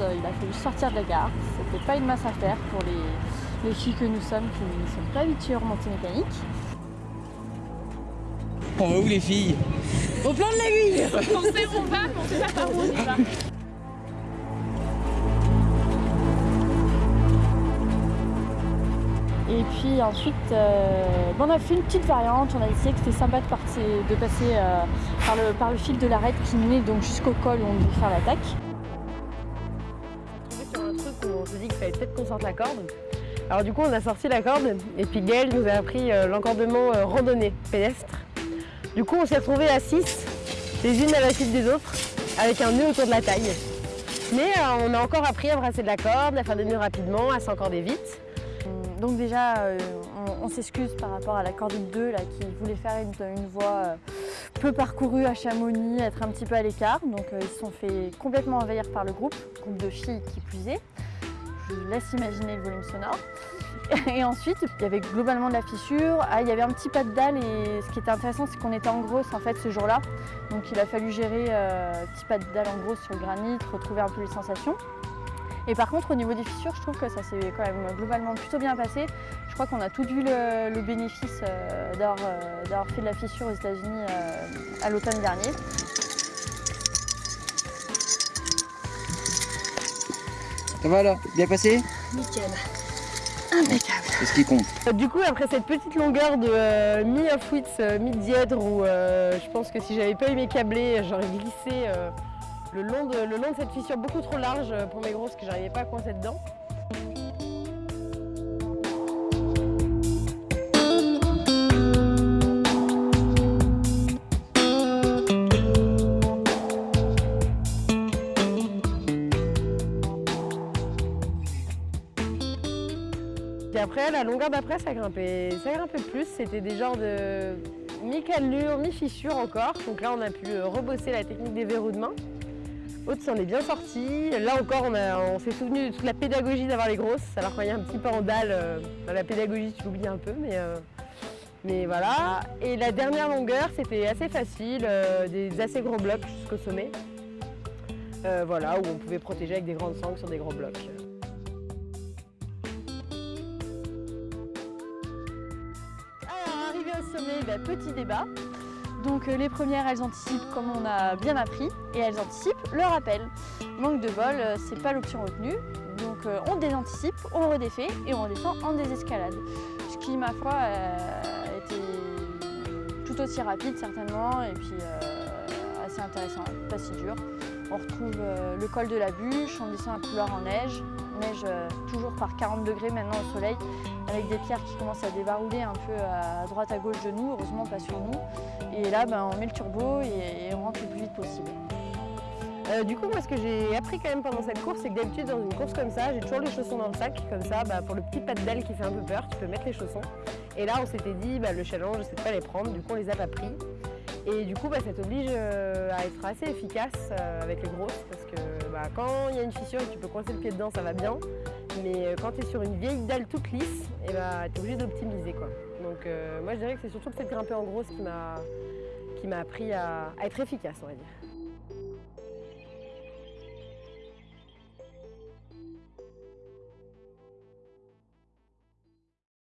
euh, il a fallu sortir de la gare. C'était pas une masse à faire pour les, les filles que nous sommes qui ne sont pas habituées au remontées mécaniques. On va où les filles? Au plan de l'aiguille On sait où on va, mais on sait pas par où on va. Et puis ensuite, euh, on a fait une petite variante. On a essayé que c'était sympa de, partir- de passer euh, par, le, par le fil de l'arête qui menait donc jusqu'au col où on devait faire l'attaque. On s'est dit qu'il fallait peut-être qu'on sorte la corde. Alors du coup on a sorti la corde et puis Gaël nous a appris euh, l'encordement euh, randonnée pédestre. Du coup on s'est retrouvés à 6, les unes à la suite des autres, avec un nœud autour de la taille. Mais euh, on a encore appris à brasser de la corde, à faire des nœuds rapidement, à s'encorder vite. Donc déjà, on, s'excuse par rapport à la cordine 2 là, qui voulait faire une, une voie euh, peu parcourue à Chamonix, être un petit peu à l'écart. Donc euh, ils se sont fait complètement envahir par le groupe, groupe de filles qui plus est. Je vous laisse imaginer le volume sonore. Et ensuite, il y avait globalement de la fissure. Ah, il y avait un petit pas de dalle et ce qui était intéressant, c'est qu'on était en grosse en fait ce jour-là. Donc il a fallu gérer euh, petit pas de dalle en grosse sur le granit, retrouver un peu les sensations. Et par contre, au niveau des fissures, je trouve que ça s'est quand même globalement plutôt bien passé. Je crois qu'on a toutes vu le, le bénéfice euh, d'avoir euh, d'avoir fait de la fissure aux États-Unis euh, à l'automne dernier. Ça va là Bien passé? Nickel. C'est ce qui compte. Du coup après cette petite longueur de euh, mi-off-wits, mi-dièdre où euh, je pense que si j'avais pas eu mes câblés, j'aurais glissé euh, le, long de, le long de cette fissure beaucoup trop large euh, pour mes grosses que j'arrivais pas à coincer dedans. Puis après, la longueur d'après, ça grimpait, ça grimpait plus. C'était des genres de mi-cannelure, mi-fissure encore. Donc là, on a pu rebosser la technique des verrous de main. Aude s'en est bien sorti. Là encore, on, s'est souvenu de toute la pédagogie d'avoir les grosses. Alors y a un petit peu en dalle, euh, dans la pédagogie, tu l'oublies un peu, mais, euh, mais voilà. Et la dernière longueur, c'était assez facile, euh, des assez gros blocs jusqu'au sommet. Voilà, où on pouvait protéger avec des grandes sangles sur des gros blocs. Alors, arrivé au sommet, bah, petit débat. Donc euh, les premières, elles anticipent comme on a bien appris, et elles anticipent le rappel. Manque de bol, euh, c'est pas l'option retenue. Donc euh, on désanticipe, on redéfait et on redescend en désescalade. Ce qui, ma foi, euh, était tout aussi rapide certainement, et puis assez intéressant, pas si dur. On retrouve le col de la bûche, on descend un couloir en neige, neige euh, toujours par 40 degrés maintenant au soleil, avec des pierres qui commencent à débarouler un peu à droite à gauche de nous, heureusement pas sur nous. Et là, ben, on met le turbo et, on rentre le plus vite possible. Euh, du coup, moi, ce que j'ai appris quand même pendant cette course, c'est que d'habitude, dans une course comme ça, j'ai toujours les chaussons dans le sac. Comme ça, bah, pour le petit pas de qui fait un peu peur, tu peux mettre les chaussons. Et là, on s'était dit, bah, le challenge, c'est de pas les prendre. Du coup, on les a pas pris. Et du coup, bah, ça t'oblige euh, à être assez efficace euh, avec les grosses. Parce que bah, quand il y a une fissure et que tu peux coincer le pied dedans, ça va bien. Mais euh, quand tu es sur une vieille dalle toute lisse, et bah, tu es obligé d'optimiser. Donc, moi, je dirais que c'est surtout de grimper en grosse qui m'a appris à être efficace, on va dire.